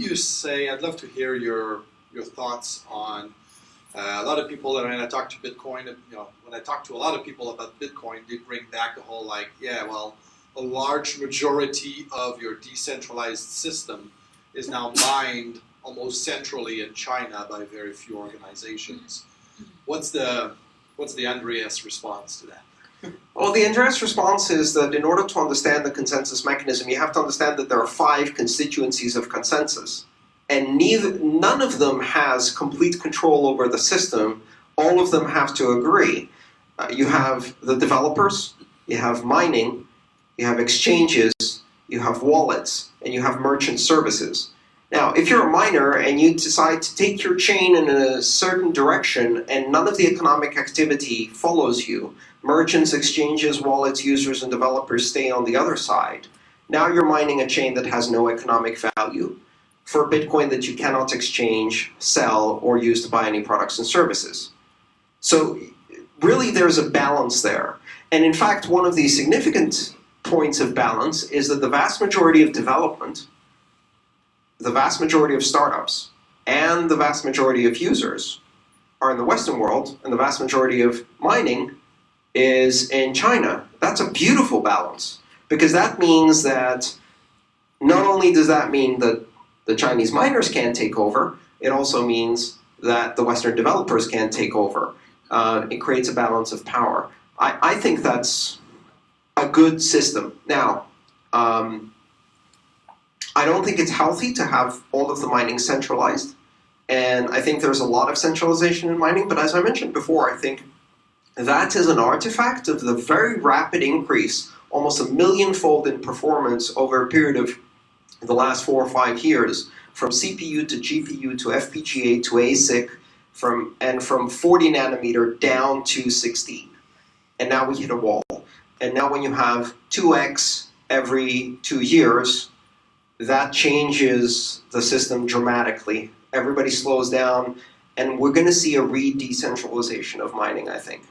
you say? I'd love to hear your your thoughts on uh, a lot of people. When I talk to Bitcoin, you know, when I talk to a lot of people about Bitcoin, they bring back the whole like, yeah, well, a large majority of your decentralized system is now mined almost centrally in China by very few organizations. What's the what's the Andreas response to that? Well, the Andreas response is that in order to understand the consensus mechanism, you have to understand that there are five constituencies of consensus. And neither, none of them has complete control over the system. All of them have to agree. Uh, you have the developers, you have mining, you have exchanges, you have wallets, and you have merchant services. Now, if you're a miner and you decide to take your chain in a certain direction and none of the economic activity follows you, merchants, exchanges, wallets, users, and developers stay on the other side, now you're mining a chain that has no economic value for Bitcoin that you cannot exchange, sell, or use to buy any products and services. So really there's a balance there. And in fact, one of the significant points of balance is that the vast majority of development the vast majority of startups and the vast majority of users are in the Western world, and the vast majority of mining is in China. That's a beautiful balance, because that means that not only does that mean that the Chinese miners can't take over, it also means that the Western developers can't take over. Uh, it creates a balance of power. I, I think that's a good system. Now, um, I don't think it's healthy to have all of the mining centralized. And I think there's a lot of centralization in mining, but as I mentioned before, I think that is an artifact of the very rapid increase, almost a millionfold in performance over a period of the last four or five years, from CPU to GPU to FPGA to ASIC, from and from 40 nanometer down to 16. And now we hit a wall. And now when you have 2x every two years, that changes the system dramatically. Everybody slows down, and we're going to see a re-decentralization of mining, I think.